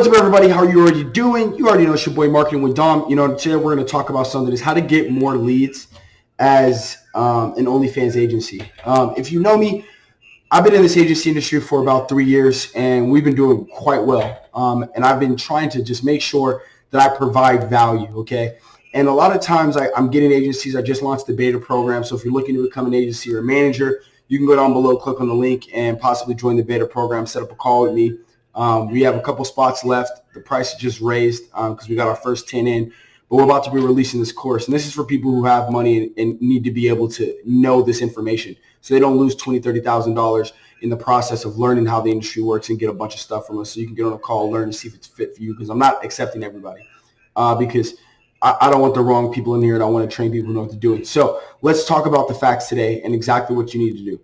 What's up, everybody? How are you already doing? You already know it's your boy Marketing with Dom. You know, today we're going to talk about something is how to get more leads as um, an OnlyFans agency. Um, if you know me, I've been in this agency industry for about three years, and we've been doing quite well. Um, and I've been trying to just make sure that I provide value, okay? And a lot of times I, I'm getting agencies. I just launched the beta program. So if you're looking to become an agency or a manager, you can go down below, click on the link, and possibly join the beta program, set up a call with me. Um, we have a couple spots left. The price just raised because um, we got our first 10 in. But we're about to be releasing this course. And this is for people who have money and, and need to be able to know this information so they don't lose $20,000, $30,000 in the process of learning how the industry works and get a bunch of stuff from us. So you can get on a call, learn, and see if it's fit for you because I'm not accepting everybody uh, because I, I, don't want the wrong people in here and I want to train people who know what to do it. So let's talk about the facts today and exactly what you need to do.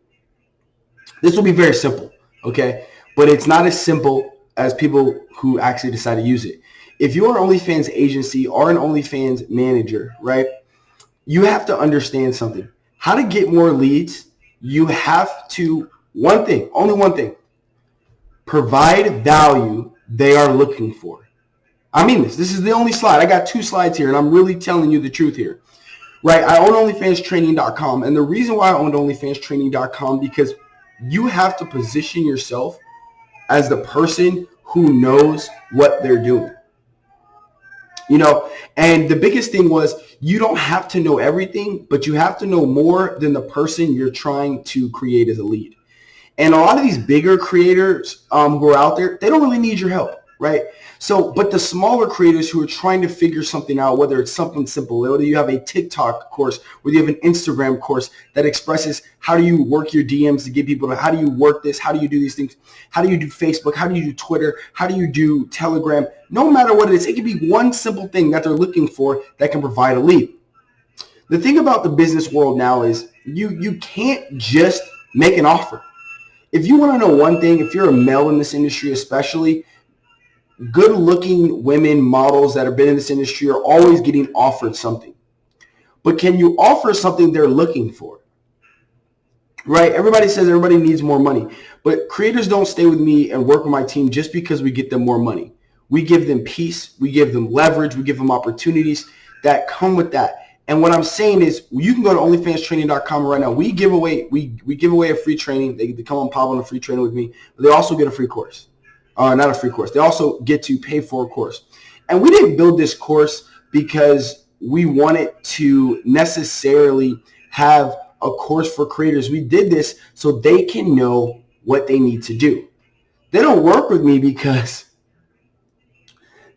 This will be very simple, okay? But it's not as simple as people who actually decide to use it. If you're an OnlyFans agency or an OnlyFans manager, right, you have to understand something. How to get more leads, you have to, one thing, only one thing, provide value they are looking for. I mean this. This is the only slide. I got two slides here, and I'm really telling you the truth here. Right? I own OnlyFansTraining.com, and the reason why I own OnlyFansTraining.com because you have to position yourself as the person who knows what they're doing. You know, and the biggest thing was you don't have to know everything, but you have to know more than the person you're trying to create as a lead. And a lot of these bigger creators um, who are out there, they don't really need your help right? So, but the smaller creators who are trying to figure something out, whether it's something simple, whether you have a TikTok course, whether you have an Instagram course that expresses how do you work your DMs to get people to, how do you work this, how do you do these things, how do you do Facebook, how do you do Twitter, how do you do Telegram, no matter what it is, it can be one simple thing that they're looking for that can provide a lead. The thing about the business world now is you, you can't just make an offer. If you want to know one thing, if you're a male in this industry especially, good looking women models that have been in this industry are always getting offered something. But can you offer something they're looking for? Right? Everybody says everybody needs more money. But creators don't stay with me and work with my team just because we get them more money. We give them peace. We give them leverage. We give them opportunities that come with that. And what I'm saying is you can go to onlyfanstraining.com right now. We give away we, we give away a free training. They, they come on pop on a free training with me, but they also get a free course uh, not a free course. They also get to pay for a course. And we didn't build this course because we wanted to necessarily have a course for creators. We did this so they can know what they need to do. They don't work with me because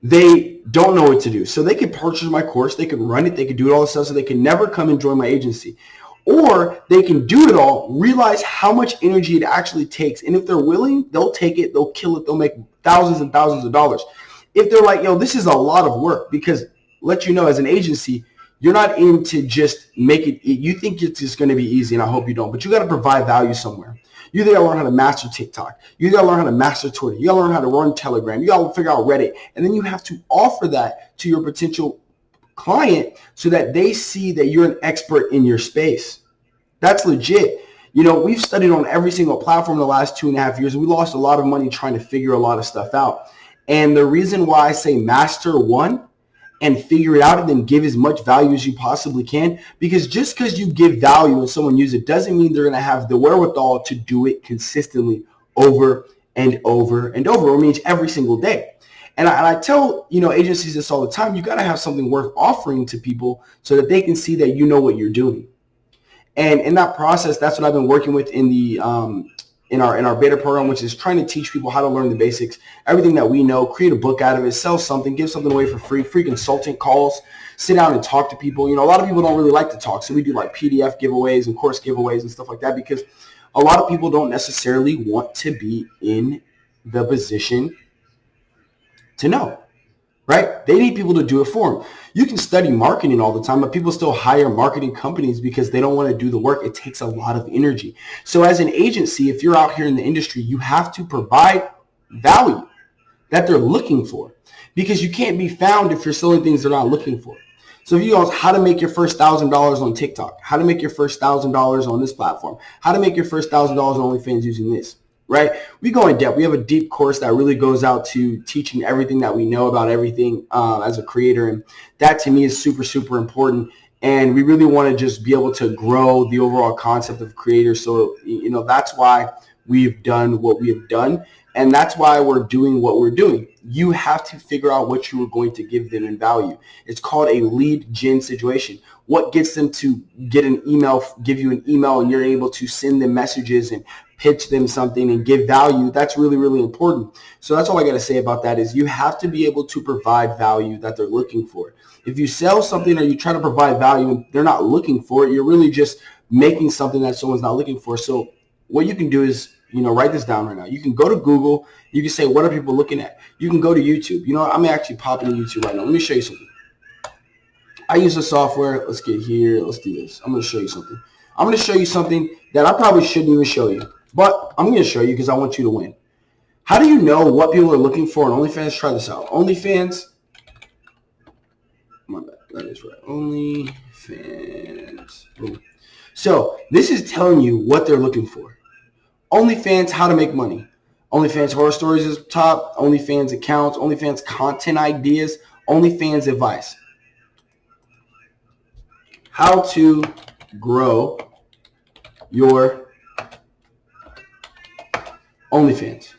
they don't know what to do. So they could purchase my course, they could run it, they could do it all this stuff, so they can never come and join my agency. Or they can do it all, realize how much energy it actually takes. And if they're willing, they'll take it, they'll kill it, they'll make thousands and thousands of dollars. If they're like, yo, this is a lot of work because let you know as an agency, you're not into just make it, you think it's just going to be easy and I hope you don't, but you got to provide value somewhere. You got to learn how to master TikTok. You got to learn how to master Twitter. You got to learn how to run Telegram. You got to figure out Reddit. And then you have to offer that to your potential client so that they see that you're an expert in your space. That's legit. You know, we've studied on every single platform the last two and a half years. We lost a lot of money trying to figure a lot of stuff out. And the reason why I say master one and figure it out and then give as much value as you possibly can, because just because you give value and someone uses it doesn't mean they're going to have the wherewithal to do it consistently over and over and over. It means every single day. And I, and I, tell you know agencies this all the time. You got to have something worth offering to people so that they can see that you know what you're doing. And in that process, that's what I've been working with in the um, in our in our beta program, which is trying to teach people how to learn the basics, everything that we know, create a book out of it, sell something, give something away for free, free consulting calls, sit down and talk to people. You know, a lot of people don't really like to talk, so we do like PDF giveaways and course giveaways and stuff like that because a lot of people don't necessarily want to be in the position to know, right? They need people to do it for them. You can study marketing all the time, but people still hire marketing companies because they don't want to do the work. It takes a lot of energy. So as an agency, if you're out here in the industry, you have to provide value that they're looking for because you can't be found if you're selling things they're not looking for. So if you ask how to make your first thousand dollars on TikTok, how to make your first thousand dollars on this platform, how to make your first thousand dollars on OnlyFans using this, right? We go in depth. We have a deep course that really goes out to teaching everything that we know about everything uh, as a creator. And that to me is super, super important. And we really want to just be able to grow the overall concept of creators. So, you know, that's why we've done what we have done. And that's why we're doing what we're doing. You have to figure out what you are going to give them in value. It's called a lead gen situation. What gets them to get an email, give you an email, and you're able to send them messages and pitch them something and give value, that's really, really important. So that's all I got to say about that is you have to be able to provide value that they're looking for. If you sell something or you try to provide value and they're not looking for it, you're really just making something that someone's not looking for. So what you can do is, you know, write this down right now. You can go to Google. You can say, what are people looking at? You can go to YouTube. You know, I'm actually popping YouTube right now. Let me show you something. I use the software. Let's get here. Let's do this. I'm going to show you something. I'm going to show you something that I probably shouldn't even show you. But I'm going to show you because I want you to win. How do you know what people are looking for on OnlyFans? Try this out. OnlyFans. My bad. That is right. OnlyFans. Boom. So this is telling you what they're looking for. OnlyFans, how to make money. OnlyFans horror stories is top. OnlyFans accounts. OnlyFans content ideas. OnlyFans advice. How to grow your OnlyFans.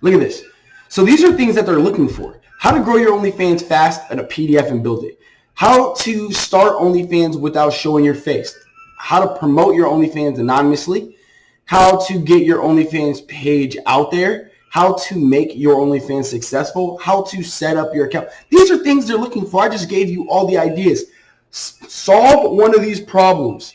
Look at this. So these are things that they're looking for. How to grow your OnlyFans fast and a PDF and build it. How to start OnlyFans without showing your face. How to promote your OnlyFans anonymously. How to get your OnlyFans page out there. How to make your OnlyFans successful. How to set up your account. These are things they're looking for. I just gave you all the ideas. S solve one of these problems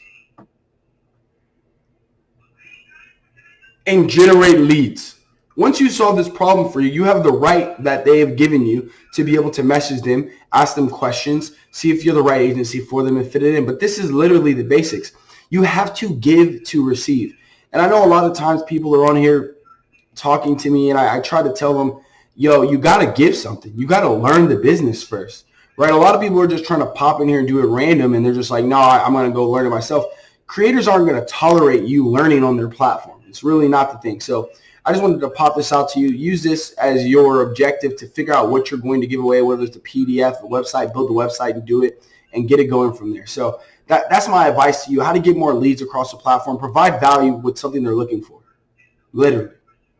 and generate leads. Once you solve this problem for you, you have the right that they have given you to be able to message them, ask them questions, see if you're the right agency for them and fit it in. But this is literally the basics. You have to give to receive. And I know a lot of times people are on here talking to me and I, I try to tell them, yo, you got to give something. You got to learn the business first, right? A lot of people are just trying to pop in here and do it random and they're just like, no, I'm going to go learn it myself. Creators aren't going to tolerate you learning on their platform. It's really not the thing. So I just wanted to pop this out to you. Use this as your objective to figure out what you're going to give away, whether it's a PDF, a website, build the website and do it and get it going from there. So that, that's my advice to you, how to get more leads across the platform. Provide value with something they're looking for. Literally.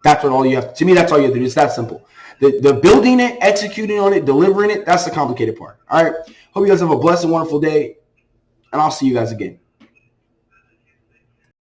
That's what all you have to, to me, that's all you have to do. It's that simple. The, the building it, executing on it, delivering it, that's the complicated part. All right. Hope you guys have a blessed and wonderful day, and I'll see you guys again.